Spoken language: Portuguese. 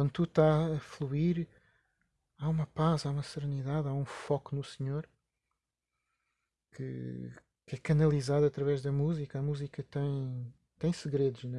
quando tudo está a fluir, há uma paz, há uma serenidade, há um foco no Senhor que, que é canalizado através da música. A música tem, tem segredos, né?